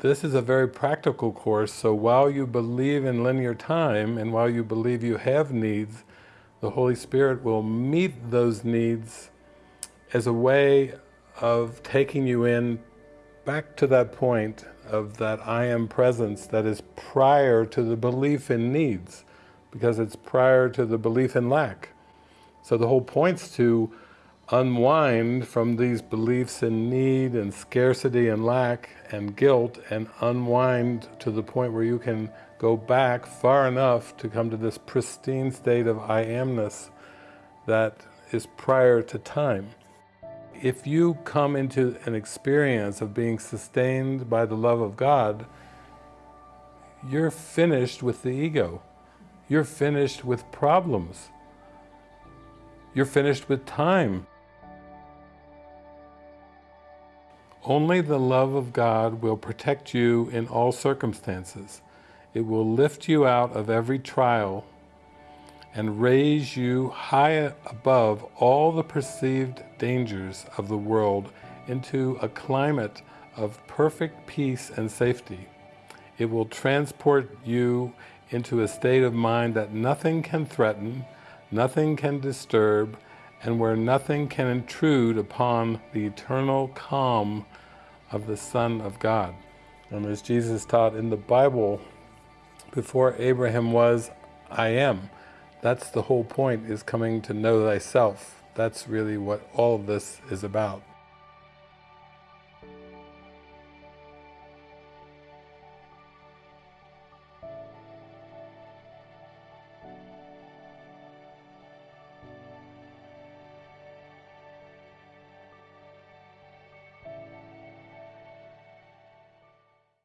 this is a very practical course, so while you believe in linear time, and while you believe you have needs, the Holy Spirit will meet those needs as a way of taking you in back to that point of that I am presence that is prior to the belief in needs, because it's prior to the belief in lack. So the whole point's to unwind from these beliefs in need and scarcity and lack and guilt and unwind to the point where you can go back far enough to come to this pristine state of I amness that is prior to time. If you come into an experience of being sustained by the love of God, you're finished with the ego. You're finished with problems. You're finished with time. Only the love of God will protect you in all circumstances. It will lift you out of every trial and raise you high above all the perceived dangers of the world into a climate of perfect peace and safety. It will transport you into a state of mind that nothing can threaten, nothing can disturb, and where nothing can intrude upon the eternal calm of the Son of God. And as Jesus taught in the Bible, before Abraham was, I am. That's the whole point, is coming to know thyself. That's really what all of this is about.